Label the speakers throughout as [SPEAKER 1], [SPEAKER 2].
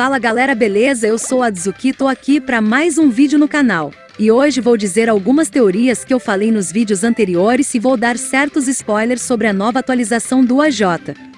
[SPEAKER 1] Fala galera beleza, eu sou a Dzuki, tô aqui para mais um vídeo no canal. E hoje vou dizer algumas teorias que eu falei nos vídeos anteriores e vou dar certos spoilers sobre a nova atualização do AJ.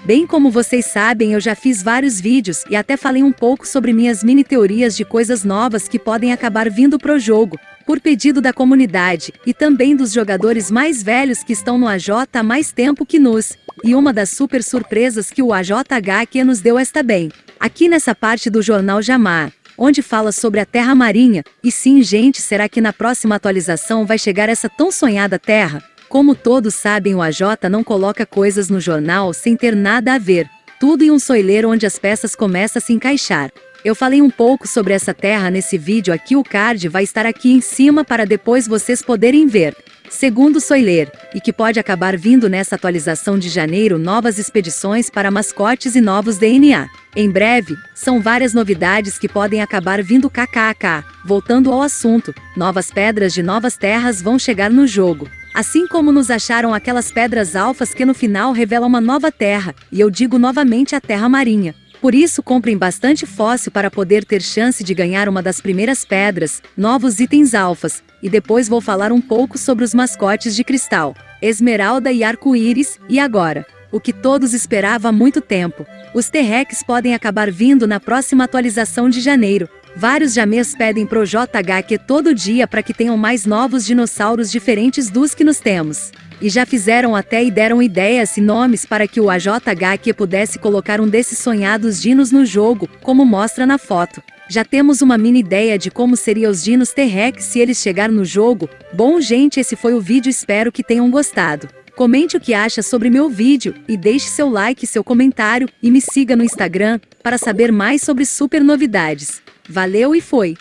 [SPEAKER 1] Bem como vocês sabem eu já fiz vários vídeos e até falei um pouco sobre minhas mini teorias de coisas novas que podem acabar vindo pro jogo, por pedido da comunidade, e também dos jogadores mais velhos que estão no AJ há mais tempo que nos. E uma das super surpresas que o AJHQ nos deu esta bem. Aqui nessa parte do jornal Jamar, onde fala sobre a Terra Marinha, e sim gente será que na próxima atualização vai chegar essa tão sonhada Terra? Como todos sabem o AJ não coloca coisas no jornal sem ter nada a ver, tudo em um soileiro onde as peças começam a se encaixar. Eu falei um pouco sobre essa terra nesse vídeo aqui o card vai estar aqui em cima para depois vocês poderem ver segundo Soiler, e que pode acabar vindo nessa atualização de janeiro novas expedições para mascotes e novos DNA. Em breve, são várias novidades que podem acabar vindo kkk. Voltando ao assunto, novas pedras de novas terras vão chegar no jogo. Assim como nos acharam aquelas pedras alfas que no final revelam uma nova terra, e eu digo novamente a terra marinha. Por isso comprem bastante fóssil para poder ter chance de ganhar uma das primeiras pedras, novos itens alfas, e depois vou falar um pouco sobre os mascotes de cristal, esmeralda e arco-íris, e agora, o que todos esperavam há muito tempo. Os T-Rex podem acabar vindo na próxima atualização de janeiro. Vários jamês pedem pro JHQ todo dia para que tenham mais novos dinossauros diferentes dos que nos temos e já fizeram até e deram ideias e nomes para que o AJHQ pudesse colocar um desses sonhados dinos no jogo, como mostra na foto. Já temos uma mini ideia de como seriam os dinos T-Rex se eles chegar no jogo. Bom gente esse foi o vídeo espero que tenham gostado. Comente o que acha sobre meu vídeo e deixe seu like e seu comentário e me siga no Instagram para saber mais sobre super novidades. Valeu e foi!